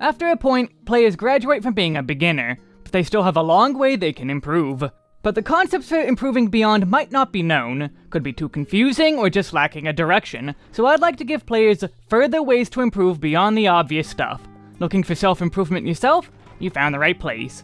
After a point, players graduate from being a beginner, but they still have a long way they can improve. But the concepts for improving beyond might not be known, could be too confusing, or just lacking a direction, so I'd like to give players further ways to improve beyond the obvious stuff. Looking for self-improvement yourself? You found the right place.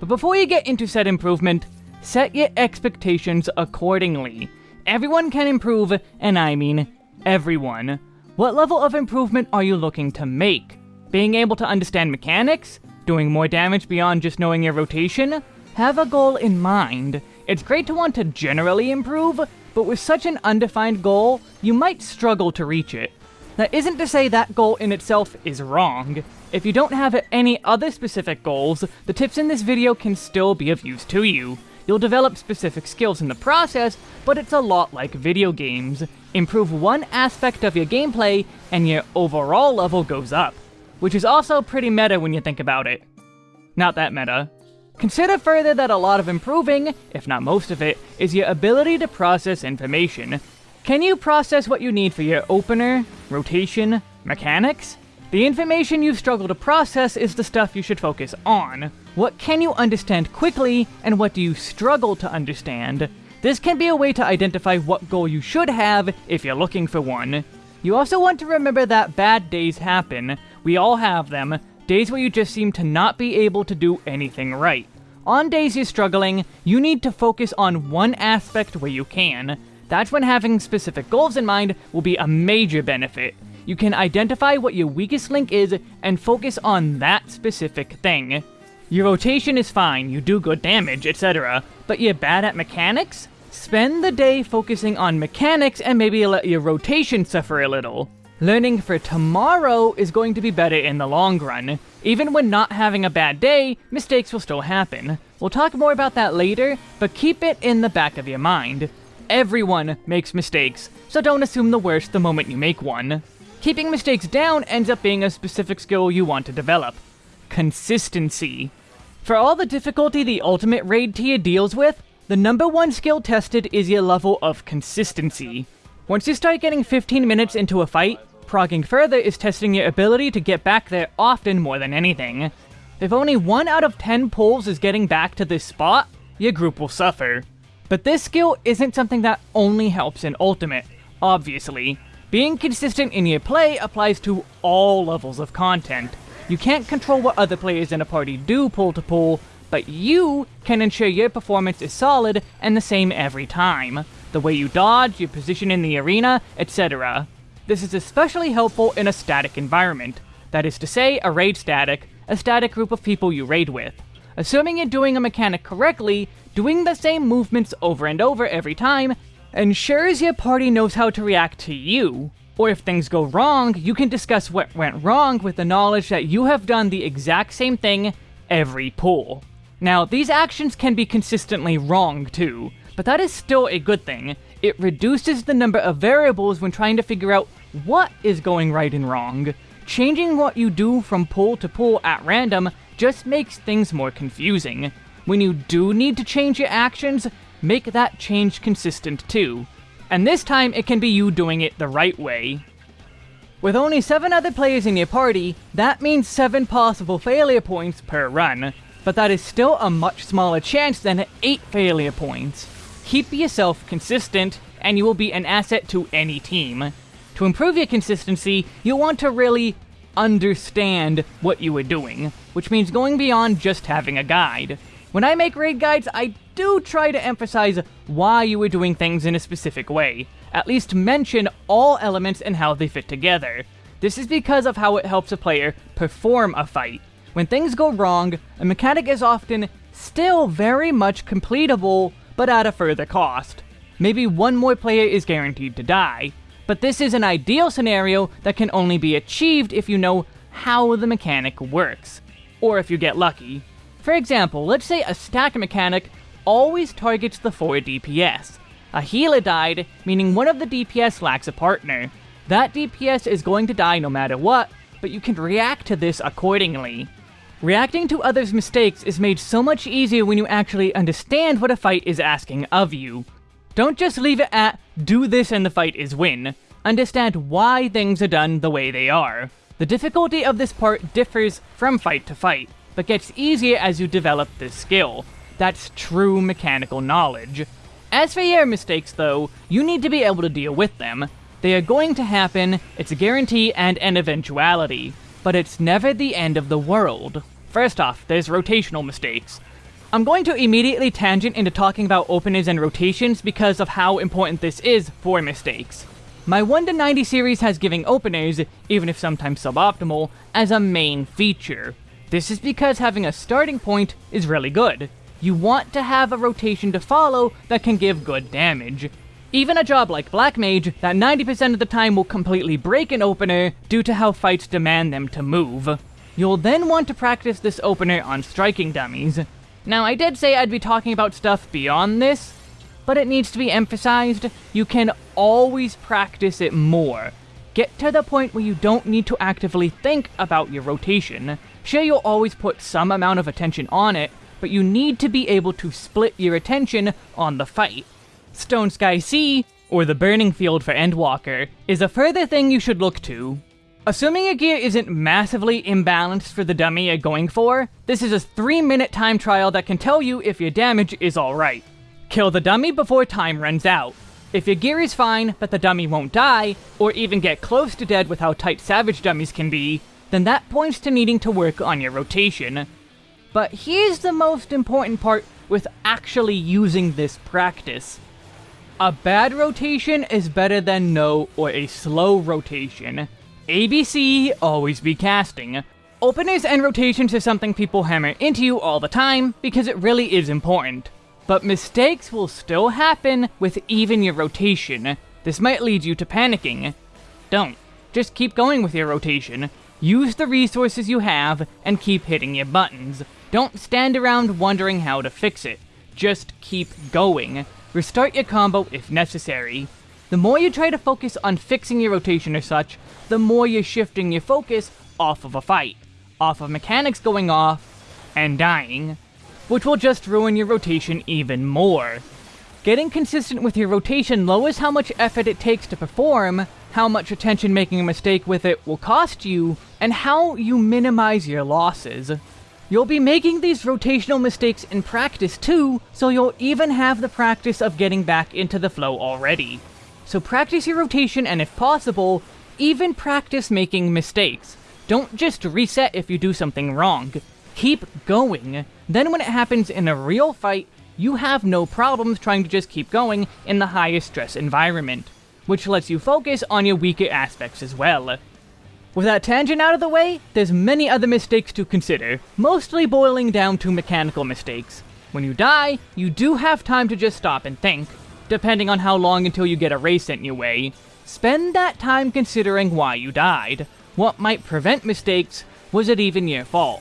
But before you get into said improvement, set your expectations accordingly. Everyone can improve, and I mean everyone. What level of improvement are you looking to make? Being able to understand mechanics? Doing more damage beyond just knowing your rotation? Have a goal in mind. It's great to want to generally improve, but with such an undefined goal, you might struggle to reach it. That isn't to say that goal in itself is wrong. If you don't have any other specific goals, the tips in this video can still be of use to you. You'll develop specific skills in the process, but it's a lot like video games. Improve one aspect of your gameplay, and your overall level goes up. Which is also pretty meta when you think about it. Not that meta. Consider further that a lot of improving, if not most of it, is your ability to process information. Can you process what you need for your opener, rotation, mechanics? The information you struggle to process is the stuff you should focus on. What can you understand quickly, and what do you struggle to understand? This can be a way to identify what goal you should have if you're looking for one. You also want to remember that bad days happen. We all have them. Days where you just seem to not be able to do anything right. On days you're struggling, you need to focus on one aspect where you can. That's when having specific goals in mind will be a major benefit. You can identify what your weakest link is and focus on that specific thing. Your rotation is fine, you do good damage, etc. But you're bad at mechanics? Spend the day focusing on mechanics and maybe let your rotation suffer a little. Learning for tomorrow is going to be better in the long run. Even when not having a bad day, mistakes will still happen. We'll talk more about that later, but keep it in the back of your mind. Everyone makes mistakes, so don't assume the worst the moment you make one. Keeping mistakes down ends up being a specific skill you want to develop consistency. For all the difficulty the ultimate raid tier deals with, the number one skill tested is your level of consistency. Once you start getting 15 minutes into a fight, progging further is testing your ability to get back there often more than anything. If only 1 out of 10 pulls is getting back to this spot, your group will suffer. But this skill isn't something that only helps in Ultimate, obviously. Being consistent in your play applies to all levels of content. You can't control what other players in a party do pull to pull, but you can ensure your performance is solid and the same every time. The way you dodge, your position in the arena, etc. This is especially helpful in a static environment. That is to say, a raid static, a static group of people you raid with. Assuming you're doing a mechanic correctly, doing the same movements over and over every time ensures your party knows how to react to you, or if things go wrong, you can discuss what went wrong with the knowledge that you have done the exact same thing every pull. Now, these actions can be consistently wrong too, but that is still a good thing. It reduces the number of variables when trying to figure out what is going right and wrong. Changing what you do from pull to pull at random just makes things more confusing. When you do need to change your actions, make that change consistent too. And this time, it can be you doing it the right way. With only 7 other players in your party, that means 7 possible failure points per run, but that is still a much smaller chance than 8 failure points. Keep yourself consistent, and you will be an asset to any team. To improve your consistency, you'll want to really understand what you are doing, which means going beyond just having a guide. When I make raid guides, I do try to emphasize why you are doing things in a specific way. At least mention all elements and how they fit together. This is because of how it helps a player perform a fight. When things go wrong, a mechanic is often still very much completable, but at a further cost. Maybe one more player is guaranteed to die, but this is an ideal scenario that can only be achieved if you know how the mechanic works, or if you get lucky. For example, let's say a stack mechanic always targets the 4 DPS. A healer died, meaning one of the DPS lacks a partner. That DPS is going to die no matter what, but you can react to this accordingly. Reacting to others' mistakes is made so much easier when you actually understand what a fight is asking of you. Don't just leave it at, do this and the fight is win. Understand why things are done the way they are. The difficulty of this part differs from fight to fight, but gets easier as you develop this skill. That's true mechanical knowledge. As for your mistakes, though, you need to be able to deal with them. They are going to happen, it's a guarantee and an eventuality, but it's never the end of the world. First off, there's rotational mistakes. I'm going to immediately tangent into talking about openers and rotations because of how important this is for mistakes. My 1 to 90 series has giving openers, even if sometimes suboptimal, as a main feature. This is because having a starting point is really good. You want to have a rotation to follow that can give good damage. Even a job like Black Mage, that 90% of the time will completely break an opener due to how fights demand them to move. You'll then want to practice this opener on striking dummies. Now, I did say I'd be talking about stuff beyond this, but it needs to be emphasized, you can always practice it more. Get to the point where you don't need to actively think about your rotation. Sure, you'll always put some amount of attention on it, but you need to be able to split your attention on the fight. Stone Sky Sea, or the Burning Field for Endwalker, is a further thing you should look to. Assuming your gear isn't massively imbalanced for the dummy you're going for, this is a 3 minute time trial that can tell you if your damage is alright. Kill the dummy before time runs out. If your gear is fine, but the dummy won't die, or even get close to dead with how tight savage dummies can be, then that points to needing to work on your rotation. But here's the most important part with actually using this practice. A bad rotation is better than no or a slow rotation. ABC, always be casting. Openers and rotations is something people hammer into you all the time, because it really is important. But mistakes will still happen with even your rotation. This might lead you to panicking. Don't. Just keep going with your rotation. Use the resources you have, and keep hitting your buttons. Don't stand around wondering how to fix it. Just keep going. Restart your combo if necessary. The more you try to focus on fixing your rotation or such, the more you're shifting your focus off of a fight, off of mechanics going off, and dying, which will just ruin your rotation even more. Getting consistent with your rotation lowers how much effort it takes to perform, how much attention making a mistake with it will cost you, and how you minimize your losses. You'll be making these rotational mistakes in practice too, so you'll even have the practice of getting back into the flow already. So practice your rotation and if possible, even practice making mistakes. Don't just reset if you do something wrong. Keep going. Then when it happens in a real fight, you have no problems trying to just keep going in the highest stress environment, which lets you focus on your weaker aspects as well. With that tangent out of the way, there's many other mistakes to consider, mostly boiling down to mechanical mistakes. When you die, you do have time to just stop and think, depending on how long until you get a raise sent your way. Spend that time considering why you died. What might prevent mistakes? Was it even your fault?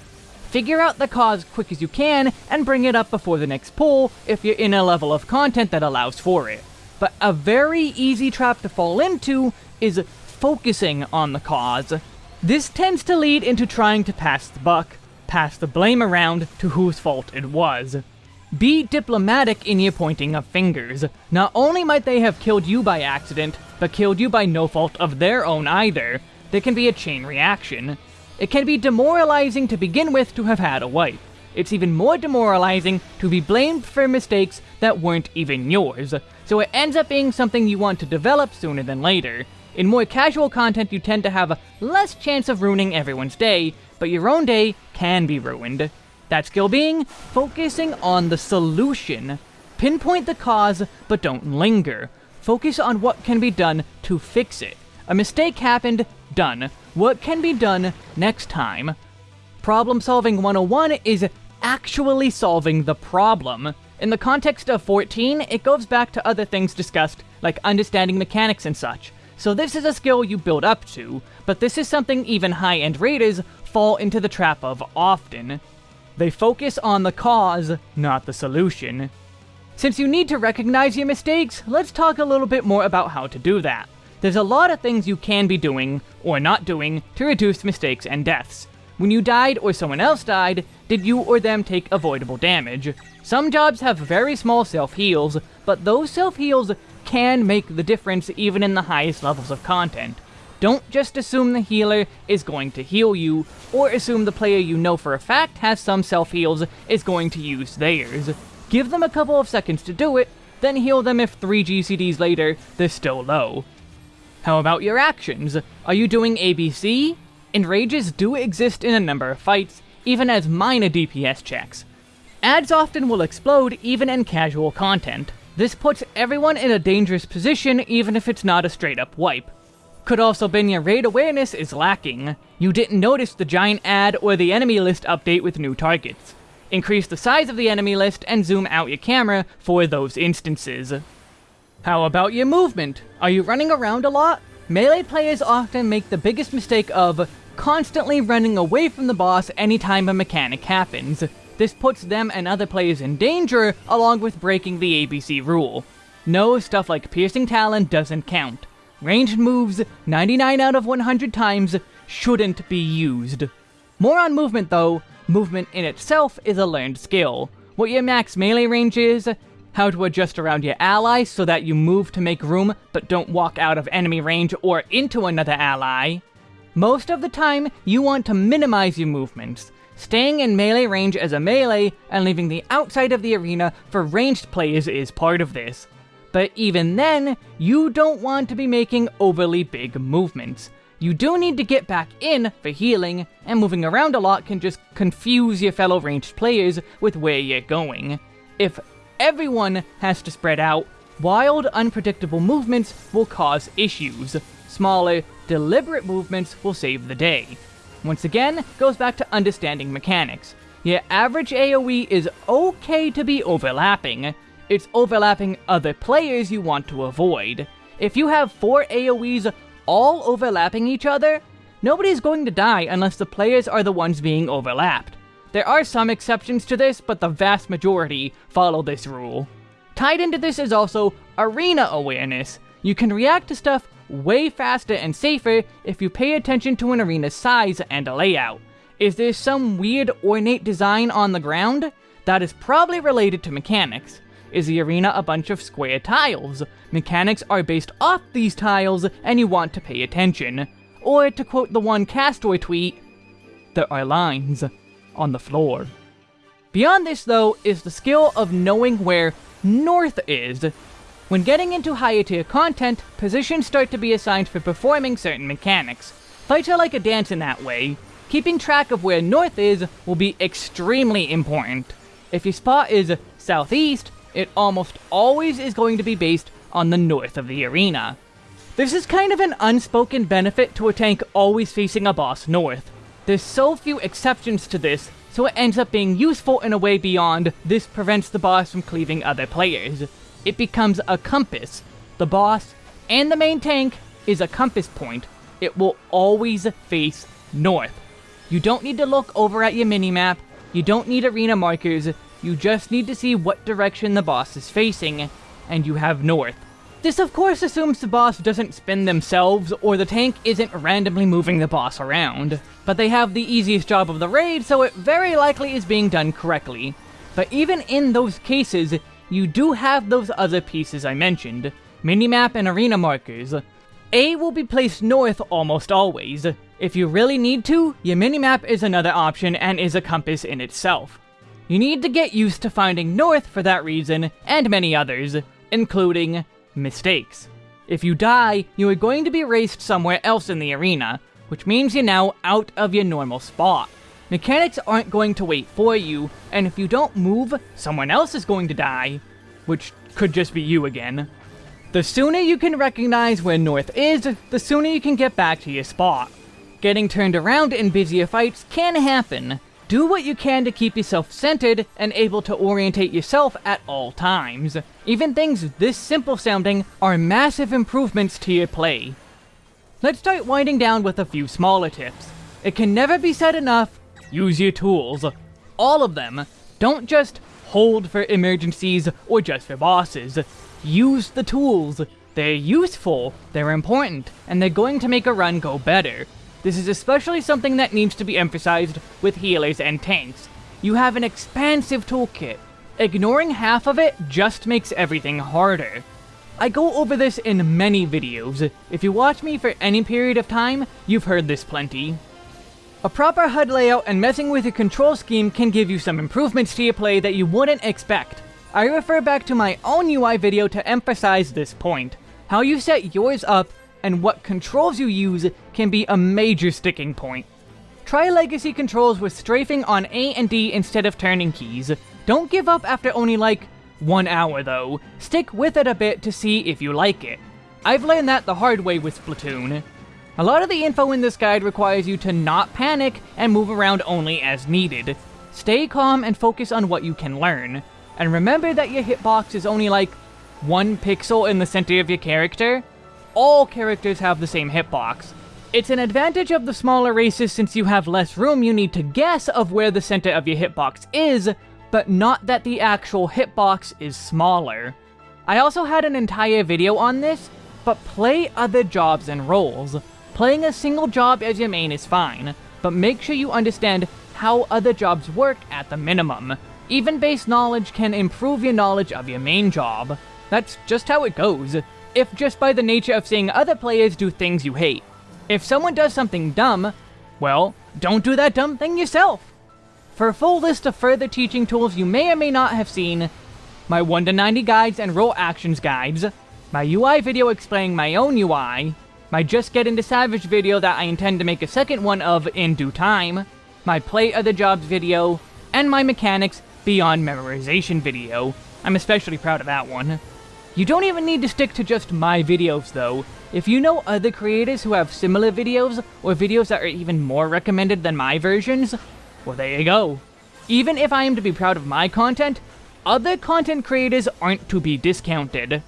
Figure out the cause quick as you can, and bring it up before the next pull if you're in a level of content that allows for it. But a very easy trap to fall into is focusing on the cause. This tends to lead into trying to pass the buck, pass the blame around to whose fault it was. Be diplomatic in your pointing of fingers. Not only might they have killed you by accident, but killed you by no fault of their own either. There can be a chain reaction. It can be demoralizing to begin with to have had a wipe. It's even more demoralizing to be blamed for mistakes that weren't even yours, so it ends up being something you want to develop sooner than later. In more casual content, you tend to have less chance of ruining everyone's day, but your own day can be ruined. That skill being, focusing on the solution. Pinpoint the cause, but don't linger. Focus on what can be done to fix it. A mistake happened, done. What can be done next time? Problem Solving 101 is actually solving the problem. In the context of 14, it goes back to other things discussed, like understanding mechanics and such. So this is a skill you build up to, but this is something even high-end raiders fall into the trap of often. They focus on the cause, not the solution. Since you need to recognize your mistakes, let's talk a little bit more about how to do that. There's a lot of things you can be doing, or not doing, to reduce mistakes and deaths. When you died or someone else died, did you or them take avoidable damage? Some jobs have very small self-heals, but those self-heals can make the difference even in the highest levels of content. Don't just assume the healer is going to heal you, or assume the player you know for a fact has some self-heals is going to use theirs. Give them a couple of seconds to do it, then heal them if 3 GCDs later they're still low. How about your actions? Are you doing ABC? Enrages do exist in a number of fights, even as minor DPS checks. Adds often will explode even in casual content. This puts everyone in a dangerous position even if it's not a straight up wipe. Could also been your raid awareness is lacking. You didn't notice the giant add or the enemy list update with new targets. Increase the size of the enemy list and zoom out your camera for those instances. How about your movement? Are you running around a lot? Melee players often make the biggest mistake of constantly running away from the boss anytime a mechanic happens. This puts them and other players in danger, along with breaking the ABC rule. No, stuff like Piercing Talon doesn't count. Ranged moves, 99 out of 100 times, shouldn't be used. More on movement though, movement in itself is a learned skill. What your max melee range is, how to adjust around your allies so that you move to make room but don't walk out of enemy range or into another ally. Most of the time, you want to minimize your movements, staying in melee range as a melee and leaving the outside of the arena for ranged players is part of this. But even then, you don't want to be making overly big movements. You do need to get back in for healing, and moving around a lot can just confuse your fellow ranged players with where you're going. If everyone has to spread out, wild, unpredictable movements will cause issues. Smaller, deliberate movements will save the day. Once again, goes back to understanding mechanics. Your average AoE is okay to be overlapping, it's overlapping other players you want to avoid. If you have four AoEs all overlapping each other, nobody's going to die unless the players are the ones being overlapped. There are some exceptions to this, but the vast majority follow this rule. Tied into this is also arena awareness. You can react to stuff way faster and safer if you pay attention to an arena's size and layout. Is there some weird ornate design on the ground? That is probably related to mechanics. Is the arena a bunch of square tiles? Mechanics are based off these tiles, and you want to pay attention. Or, to quote the one Castore tweet, there are lines on the floor. Beyond this, though, is the skill of knowing where north is. When getting into higher tier content, positions start to be assigned for performing certain mechanics. Fights are like a dance in that way. Keeping track of where north is will be extremely important. If your spot is southeast, it almost always is going to be based on the north of the arena. This is kind of an unspoken benefit to a tank always facing a boss north. There's so few exceptions to this, so it ends up being useful in a way beyond this prevents the boss from cleaving other players. It becomes a compass. The boss and the main tank is a compass point. It will always face north. You don't need to look over at your minimap, you don't need arena markers, you just need to see what direction the boss is facing, and you have north. This of course assumes the boss doesn't spin themselves, or the tank isn't randomly moving the boss around. But they have the easiest job of the raid, so it very likely is being done correctly. But even in those cases, you do have those other pieces I mentioned, minimap and arena markers. A will be placed north almost always. If you really need to, your minimap is another option and is a compass in itself. You need to get used to finding north for that reason, and many others, including mistakes. If you die, you are going to be raised somewhere else in the arena, which means you're now out of your normal spot. Mechanics aren't going to wait for you, and if you don't move, someone else is going to die, which could just be you again. The sooner you can recognize where north is, the sooner you can get back to your spot. Getting turned around in busier fights can happen, do what you can to keep yourself centered and able to orientate yourself at all times. Even things this simple sounding are massive improvements to your play. Let's start winding down with a few smaller tips. It can never be said enough, use your tools. All of them. Don't just hold for emergencies or just for bosses. Use the tools. They're useful, they're important, and they're going to make a run go better. This is especially something that needs to be emphasized with healers and tanks. You have an expansive toolkit. Ignoring half of it just makes everything harder. I go over this in many videos. If you watch me for any period of time, you've heard this plenty. A proper HUD layout and messing with your control scheme can give you some improvements to your play that you wouldn't expect. I refer back to my own UI video to emphasize this point. How you set yours up and what controls you use can be a major sticking point. Try legacy controls with strafing on A and D instead of turning keys. Don't give up after only like one hour though. Stick with it a bit to see if you like it. I've learned that the hard way with Splatoon. A lot of the info in this guide requires you to not panic and move around only as needed. Stay calm and focus on what you can learn. And remember that your hitbox is only like one pixel in the center of your character. All characters have the same hitbox. It's an advantage of the smaller races since you have less room you need to guess of where the center of your hitbox is, but not that the actual hitbox is smaller. I also had an entire video on this, but play other jobs and roles. Playing a single job as your main is fine, but make sure you understand how other jobs work at the minimum. Even base knowledge can improve your knowledge of your main job. That's just how it goes, if just by the nature of seeing other players do things you hate. If someone does something dumb, well, don't do that dumb thing yourself. For a full list of further teaching tools you may or may not have seen, my 1 to 90 guides and role actions guides, my UI video explaining my own UI, my Just Get Into Savage video that I intend to make a second one of in due time, my Play Other Jobs video, and my Mechanics Beyond Memorization video. I'm especially proud of that one. You don't even need to stick to just my videos though. If you know other creators who have similar videos, or videos that are even more recommended than my versions, well, there you go. Even if I am to be proud of my content, other content creators aren't to be discounted.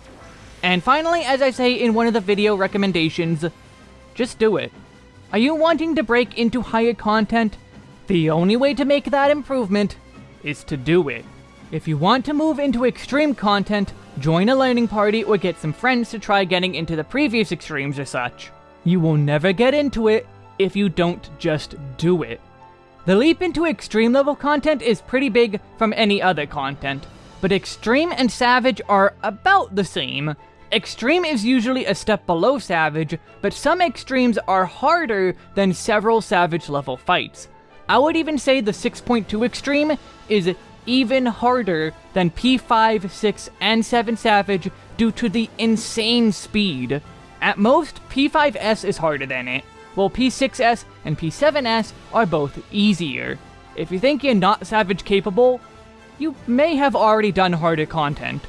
And finally, as I say in one of the video recommendations, just do it. Are you wanting to break into higher content? The only way to make that improvement is to do it. If you want to move into extreme content, join a learning party or get some friends to try getting into the previous extremes or such. You will never get into it if you don't just do it. The leap into extreme level content is pretty big from any other content, but extreme and savage are about the same. Extreme is usually a step below savage, but some extremes are harder than several savage level fights. I would even say the 6.2 extreme is even harder than P5, 6, and 7 Savage due to the insane speed. At most, P5S is harder than it, while P6S and P7S are both easier. If you think you're not Savage capable, you may have already done harder content.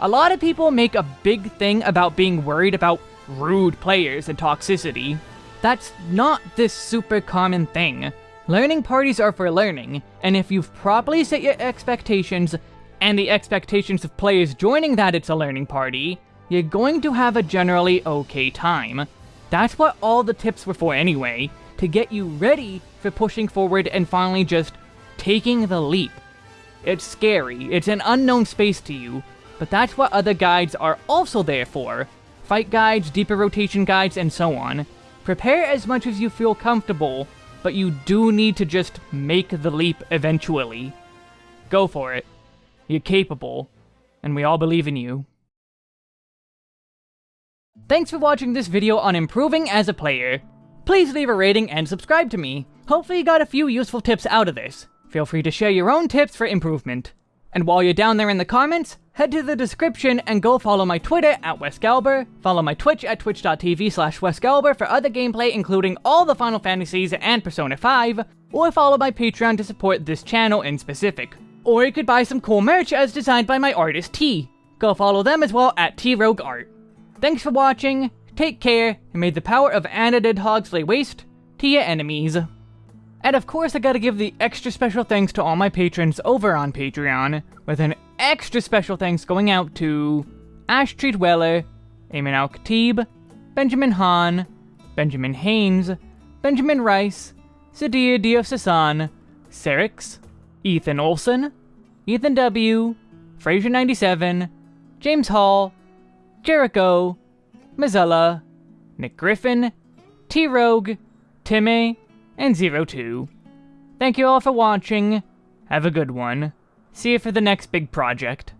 A lot of people make a big thing about being worried about rude players and toxicity. That's not this super common thing. Learning parties are for learning, and if you've properly set your expectations, and the expectations of players joining that it's a learning party, you're going to have a generally okay time. That's what all the tips were for anyway, to get you ready for pushing forward and finally just taking the leap. It's scary, it's an unknown space to you, but that's what other guides are also there for. Fight guides, deeper rotation guides, and so on. Prepare as much as you feel comfortable, but you do need to just make the leap eventually. Go for it. You're capable, and we all believe in you. Thanks for watching this video on improving as a player. Please leave a rating and subscribe to me. Hopefully you got a few useful tips out of this. Feel free to share your own tips for improvement. And while you're down there in the comments, head to the description and go follow my Twitter at WesGalber, follow my Twitch at twitch.tv slash WesGalber for other gameplay including all the Final Fantasies and Persona 5, or follow my Patreon to support this channel in specific. Or you could buy some cool merch as designed by my artist T. Go follow them as well at TRogueArt. Thanks for watching, take care, and may the power of Anadid Hogs lay waste to your enemies. And of course I gotta give the extra special thanks to all my patrons over on Patreon, with an extra special thanks going out to Ash Treat Weller, Eamon Al Khatib, Benjamin Hahn, Benjamin Haynes, Benjamin Rice, Sadia Diosasan, Serix, Ethan Olson, Ethan W., Fraser97, James Hall, Jericho, Mazzella, Nick Griffin, T-Rogue, Timmy, and Zero Two. Thank you all for watching. Have a good one. See you for the next big project.